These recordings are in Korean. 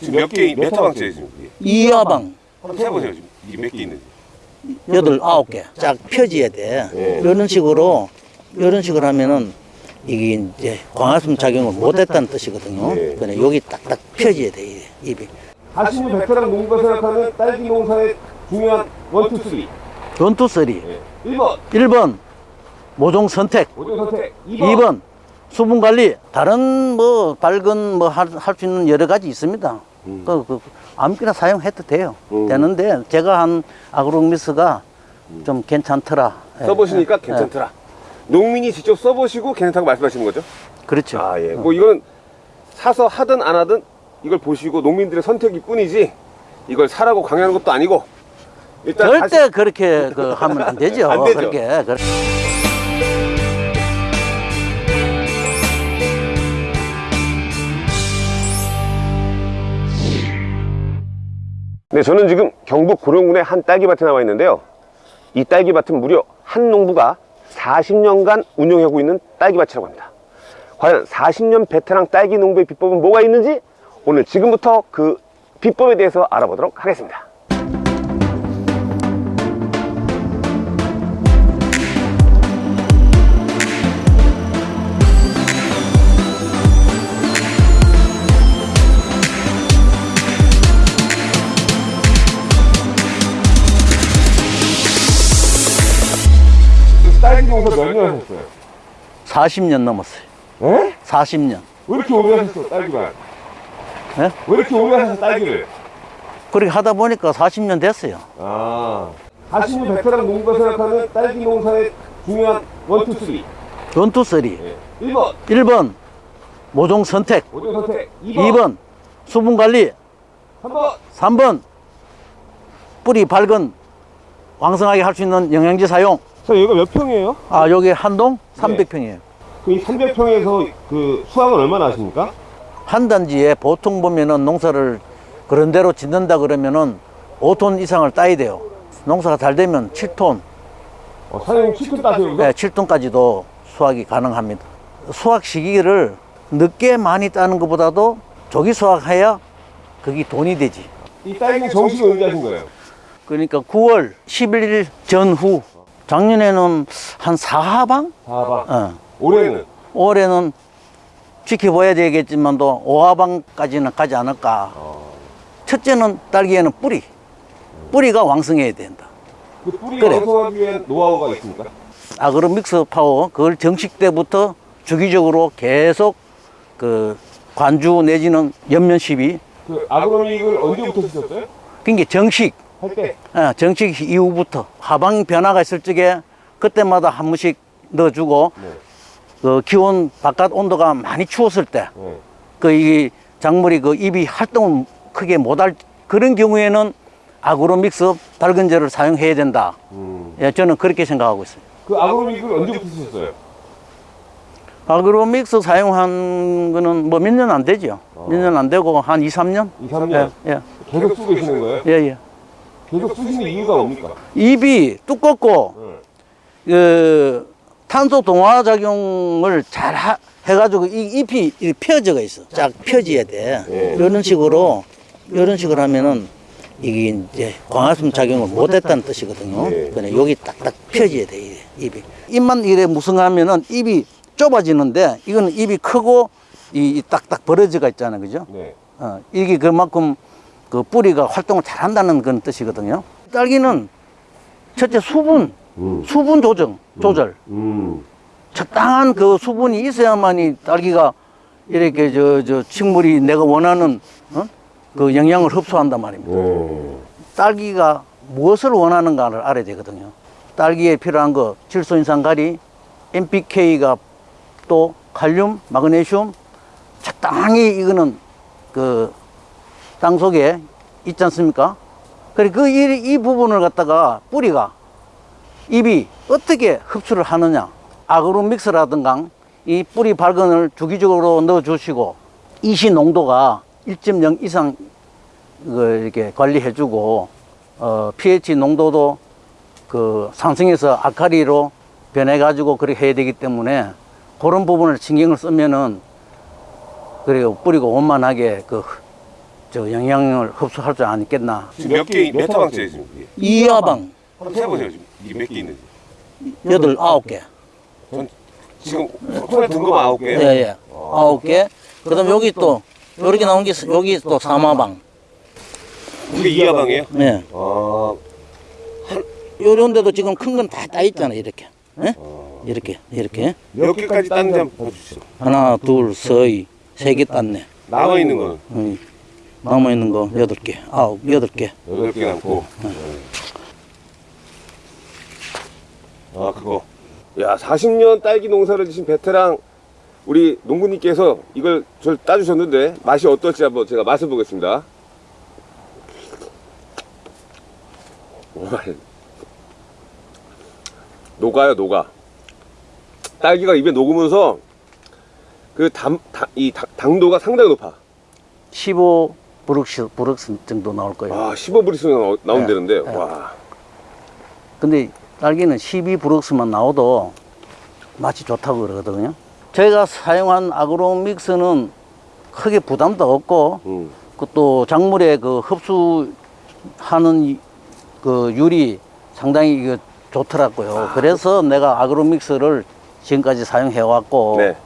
지금 몇 개, 몇 지금? 이게? 이하방 한번 세보세요 지금 이게 몇 개 있는지. 여덟 아홉 개 쫙 펴져야 돼. 네. 이런 식으로 이런 식으로 하면은 이게 이제 광합성 작용을 못했다는 뜻이거든요. 네. 그래 여기 딱딱 펴져야 돼 잎이. 40년 베테랑 농부가 생각하는 딸기 농사의 중요한 one two three. One two three. 네. 1번 1번 모종 선택. 모종 선택. 2번, 2번 수분 관리. 다른 뭐 밝은 뭐 할 수 있는 여러 가지 있습니다. 음. 그, 그 아무거나 사용해도 돼요. 음. 되는데 제가 한 아그로미스가 좀 괜찮더라. 예. 써보시니까 예. 괜찮더라. 농민이 직접 써보시고 괜찮다고 말씀하시는 거죠? 그렇죠. 아 예. 뭐 이거는 사서 하든 안 하든 이걸 보시고 농민들의 선택일 뿐이지 이걸 사라고 강요하는 것도 아니고 절대 다시- 그렇게 그 하면 안 되죠. 안 되죠. 그렇게. 네, 저는 지금 경북 고령군의 한 딸기밭에 나와 있는데요. 이 딸기밭은 무려 한 농부가 40년간 운영하고 있는 딸기밭이라고 합니다. 과연 40년 베테랑 딸기 농부의 비법은 뭐가 있는지 오늘 지금부터 그 비법에 대해서 알아보도록 하겠습니다. 농사 몇년 하셨어요? 40년 넘었어요. 에? 40년. 왜 이렇게 오래 하셨어, 딸기만? 예? 왜 이렇게 오래 하셨어, 딸기를? 그렇게 하다 보니까 40년 됐어요. 아. 40년 베테랑 농부가 생각하는 딸기 농사의 중요한 one two three. One two three. 예. 1번 1번 모종 선택. 모종 선택. 2번, 2번 수분 관리. 3번 3번 뿌리 밝은 왕성하게 할 수 있는 영양제 사용. 자, 여기가 몇 평이에요? 아, 여기 한동 300평이에요. 그 300평에서 그 수확은 얼마나 하십니까? 한 단지에 보통 보면은 농사를 그런 대로 짓는다 그러면은 5톤 이상을 따야 돼요. 농사가 잘 되면 7톤, 어, 사장님 7톤 따세요? 네, 7톤까지도 수확이 가능합니다. 수확 시기를 늦게 많이 따는 것보다도 조기 수확해야 그게 돈이 되지. 이 딸기 정식이 언제 하신 거예요? 그러니까 9월 11일 전후 작년에는 한 4하방? 봐봐. 어. 올해는? 올해는 지켜봐야 되겠지만도 5하방까지는 가지 않을까. 첫째는 딸기에는 뿌리. 뿌리가 왕성해야 된다. 그 뿌리 그래. 완성하기 위한 노하우가 있습니까? 아그로 믹스 파워 그걸 정식 때부터 주기적으로 계속 그 관주 내지는 연면 시비 그 아그로믹을 언제부터 쓰셨어요? 그게 정식 할 때? 예, 정식 이후부터 하방 변화가 있을 적에 그때마다 한 번씩 넣어주고 네. 그 기온 바깥 온도가 많이 추웠을 때 네. 그이 작물이 그 입이 활동을 크게 못할 그런 경우에는 아그로 믹스 밝은제를 사용해야 된다. 음. 예, 저는 그렇게 생각하고 있어요. 그 아그로믹을 언제부터 쓰셨어요? 아그로 믹스 사용한 거는 뭐 몇 년 안 되죠. 몇년 안 되고 한 2, 3년? 2, 3년? 예, 예, 계속 쓰고 계시는 거예요? 예, 예. 계속 쓰시는 이유가 뭡니까? 입이 두껍고, 네. 그, 탄소 동화 작용을 잘 하, 해가지고 이 잎이 이렇게 펴져가 있어. 쫙 펴져야 돼. 예. 이런 식으로, 이런 식으로 하면은 이게 이제 광합성 작용을 못했다는 뜻이거든요. 예. 그래, 여기 딱딱 펴져야 돼, 이게, 입이. 입만 이래 무성하면은 입이 좁아지는데 이거는 입이 크고 이, 이 딱딱 벌어져가 있잖아요. 그죠? 네. 어, 이게 그만큼 그 뿌리가 활동을 잘 한다는 그런 뜻이거든요. 딸기는 첫째 수분, 음. 수분 조정, 조절. 음. 적당한 그 수분이 있어야만이 딸기가 이렇게 저, 저 식물이 내가 원하는 어? 그 영양을 흡수한단 말입니다. 네. 딸기가 무엇을 원하는가를 알아야 되거든요. 딸기에 필요한 거 질소인산가리, NPK가 또 칼륨, 마그네슘 적당히 이거는 그 땅 속에 있지 않습니까? 그래 그이이 부분을 갖다가 뿌리가 잎이 어떻게 흡수를 하느냐? 아그로 믹스라든가 이 뿌리 발근을 주기적으로 넣어 주시고 이시 농도가 1.0 이상 그 이렇게 관리해 주고 어 pH 농도도 그 상승해서 아카리로 변해 가지고 그렇게 해야 되기 때문에 그런 부분을 신경을 쓰면은 그리고 뿌리고 원만하게 그 저 영양을 흡수할 줄 않겠나. 지금 몇 개, 몇 타방째예요 지금 이게? 이하방 한번 세보세요 지금 이게 몇 개 있는지. 여덟 아홉 개. 전 지금 손에 든 거만 아홉 개예요. 예예. 아홉 개. 그 다음 여기 또 요렇게 나온 게 있- 여기 또 사마방. 이게 이 하방이에요? 예. 아, 요런 데도 지금 큰 건 다 따 있잖아 이렇게. 예? 이렇게 이렇게 몇 개까지 땄는지 한번 보여주시죠. 하나 둘셋세 개 땄네. 남아 있는 거는 음. 남아 있는 거 여덟 개, 아홉 여덟 개. 여덟 개 남고. 아 그거. 야 40년 딸기 농사를 지신 베테랑 우리 농부님께서 이걸 절 따주셨는데 맛이 어떨지 한번 제가 맛을 보겠습니다. 녹아요 녹아. 딸기가 입에 녹으면서 그담이 당도가 상당히 높아. 15 브룩스 브룩스 정도 나올 거예요. 아 15브리스가 나온다는데 네. 와. 근데 딸기는 12 브룩스만 나와도 맛이 좋다고 그러거든요. 제가 사용한 아그로 믹스는 크게 부담도 없고 음. 그또 작물의 그 흡수하는 이- 그 율이 상당히 이거 좋더라고요. 그래서 내가 아그로 믹스를 지금까지 사용해 왔고 네.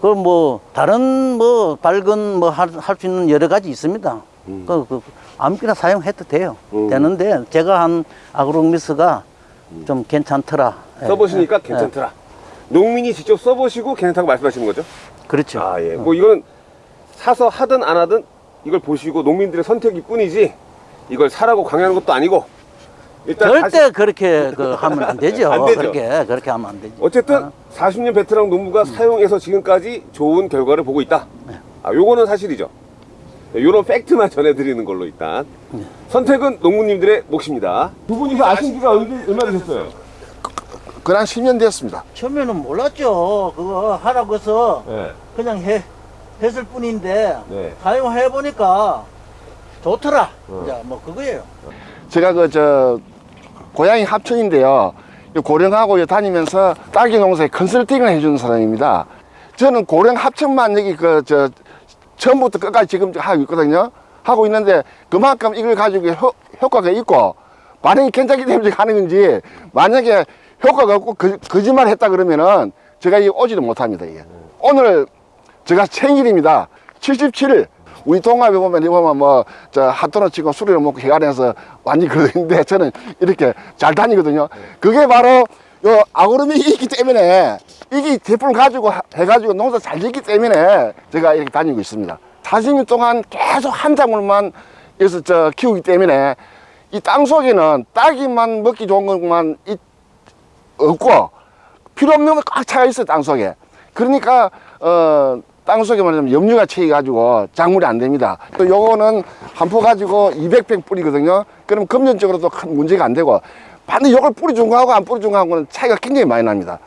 그뭐 다른 뭐 밝은 뭐 할 수 있는 여러 가지 있습니다. 음. 그, 그 아무거나 사용해도 돼요. 음. 되는데 제가 한 아그로미스가 좀 괜찮더라. 예. 써보시니까 예. 괜찮더라. 농민이 직접 써보시고 괜찮다고 말씀하시는 거죠? 그렇죠. 아 예. 뭐 이거는 사서 하든 안 하든 이걸 보시고 농민들의 선택일 뿐이지 이걸 사라고 강요하는 것도 아니고 절대 다시- 그렇게 그 하면 안 되죠. 안 되죠. 그렇게 그렇게 하면 안 되죠. 어쨌든 40년 베테랑 농부가 사용해서 지금까지 좋은 결과를 보고 있다. 아 요거는 사실이죠. 요런 팩트만 전해드리는 걸로 일단 선택은 농부님들의 몫입니다. 두 분이서 아신 지가 얼마 되셨어요? 그한 10년 됐습니다. 처음에는 몰랐죠. 그거 하라고 해서 네. 그냥 해 했을 뿐인데 네. 사용해 보니까 좋더라. 어. 이제 뭐 그거예요. 제가 그 저 고향이 합천인데요. 이 고령하고 다니면서 딸기 농사에 컨설팅을 해주는 사람입니다. 저는 고령 합천만 여기 그 저 처음부터 끝까지 지금 하고 있거든요. 하고 있는데 그만큼 이걸 가지고 효, 효과가 있고 반응이 괜찮기 때문에 하는 건지 만약에 효과가 없고 거, 거짓말 했다 그러면은 제가 이 오지도 못합니다. 이게. 오늘 제가 생일입니다. 77일. 우리 동갑에 보면, 이거 보면 뭐, 저, 핫도그 치고 술을 먹고 해가면서 완전히 그러는데 저는 이렇게 잘 다니거든요. 그게 바로 요 아그름이 있기 때문에 이게 제품을 가지고 하- 해가지고 농사 잘 짓기 때문에 제가 이렇게 다니고 있습니다. 40년 동안 계속 한 작물만 여기서 저 키우기 때문에 이 땅 속에는 딸기만 먹기 좋은 것만 이- 없고 필요 없는 거꽉 차가 있어요 땅 속에 그러니까 어, 땅 속에 말하자면 염류가 채이 가지고 작물이 안 됩니다. 또 요거는 한 포 가지고 200평 뿌리거든요. 그럼 금전적으로도 큰 문제가 안 되고. 반드시 요걸 뿌리 준 거하고 안 뿌리 준 거하고는 차이가 굉장히 많이 납니다.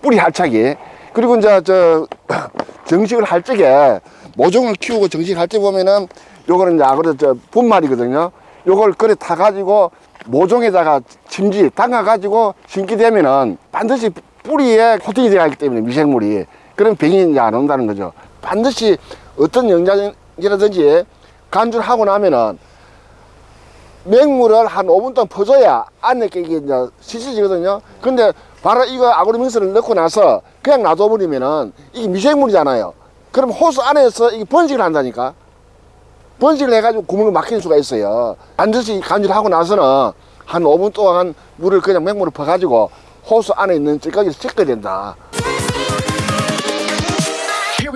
뿌리 할착이 그리고 이제 저 정식을 할 적에 모종을 키우고 정식을 할때 보면은 요거는 이제 아그래 저 분말이거든요. 요걸 그래 타 가지고 모종에다가 침지 담가 가지고 심게 되면은 반드시 뿌리에 코팅이 되어 있기 때문에 미생물이 그런 병이 이제 안 온다는 거죠 반드시 어떤 영양이라든지 간주를 하고 나면은 맹물을 한 5분 동안 퍼줘야 안에 게 이게 이제 씻어지거든요. 근데 바로 이거 아그로믹스를 넣고 나서 그냥 놔둬버리면은 이게 미생물이잖아요. 그럼 호수 안에서 이게 번식을 한다니까. 번식을 해가지고 구멍을 막히는 수가 있어요. 반드시 간주를 하고 나서는 한 5분 동안 물을 그냥 맹물을 퍼가지고 호수 안에 있는 찌꺼기를 씻어야 된다.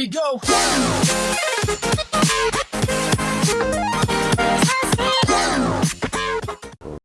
we go.